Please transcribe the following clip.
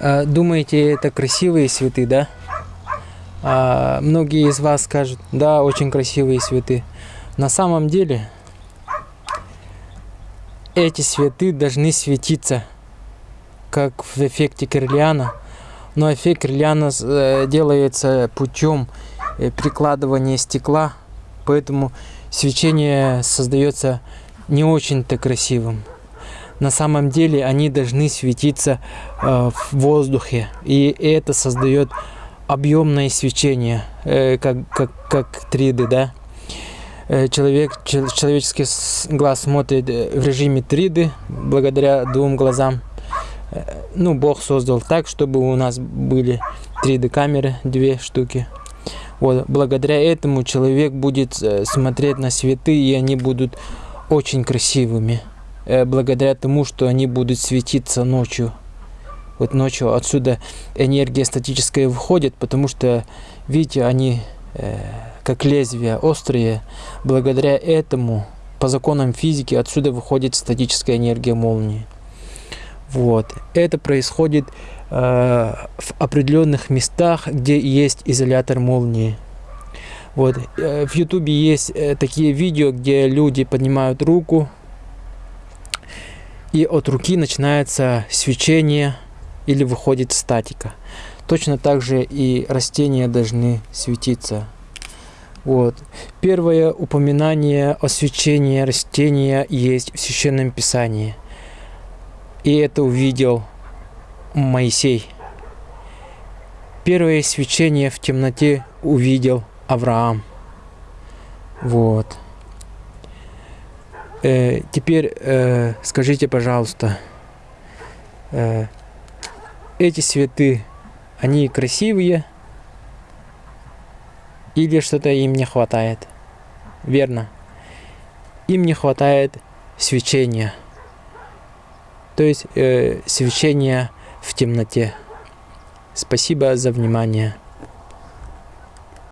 А, думаете, это красивые цветы, да? А, многие из вас скажут, да, очень красивые цветы. На самом деле, эти цветы должны светиться, как в эффекте Кирлиана. Но эффект Кирлиана э, делается путем э, прикладывания стекла, поэтому свечение создается не очень-то красивым на самом деле они должны светиться э, в воздухе. И это создает объемное свечение, э, как, как, как 3D, да. Э, человек, человеческий глаз смотрит э, в режиме 3D благодаря двум глазам. Э, ну, Бог создал так, чтобы у нас были 3D камеры, две штуки. Вот, благодаря этому человек будет смотреть на цветы, и они будут очень красивыми. Э, благодаря тому, что они будут светиться ночью. Вот ночью отсюда энергия статическая выходит, потому что, видите, они э, как лезвия острые. Благодаря этому, по законам физики, отсюда выходит статическая энергия молнии. Вот. Это происходит э, в определенных местах, где есть изолятор молнии. Вот. Э, в ютубе есть такие видео, где люди поднимают руку, и от руки начинается свечение или выходит статика. Точно так же и растения должны светиться. Вот. Первое упоминание о свечении растения есть в Священном Писании. И это увидел Моисей. Первое свечение в темноте увидел Авраам. Вот. Э, теперь э, скажите, пожалуйста, э, эти цветы, они красивые или что-то им не хватает? Верно. Им не хватает свечения. То есть э, свечения в темноте. Спасибо за внимание.